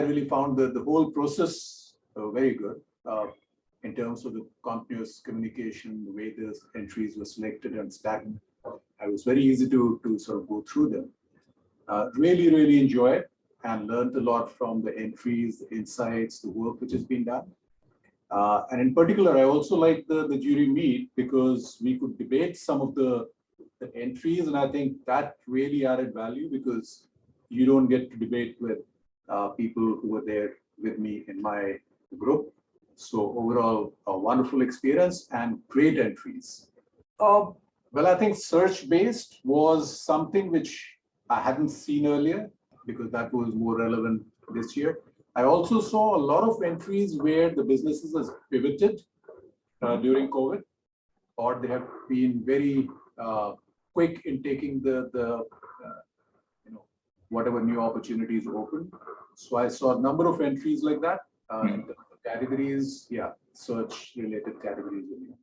Really found that the whole process uh, very good uh, in terms of the continuous communication, the way the entries were selected and stacked. I was very easy to, to sort of go through them. Uh, really, really enjoy it and learned a lot from the entries, the insights, the work which has been done. Uh, and in particular, I also like the, the jury meet because we could debate some of the, the entries. And I think that really added value because you don't get to debate with people who were there with me in my group. So overall, a wonderful experience and great entries. Uh, well, I think search-based was something which I hadn't seen earlier because that was more relevant this year. I also saw a lot of entries where the businesses has pivoted uh, during COVID, or they have been very uh, quick in taking the the uh, whatever new opportunities open. So I saw a number of entries like that. Uh, terms of categories, yeah, search related categories.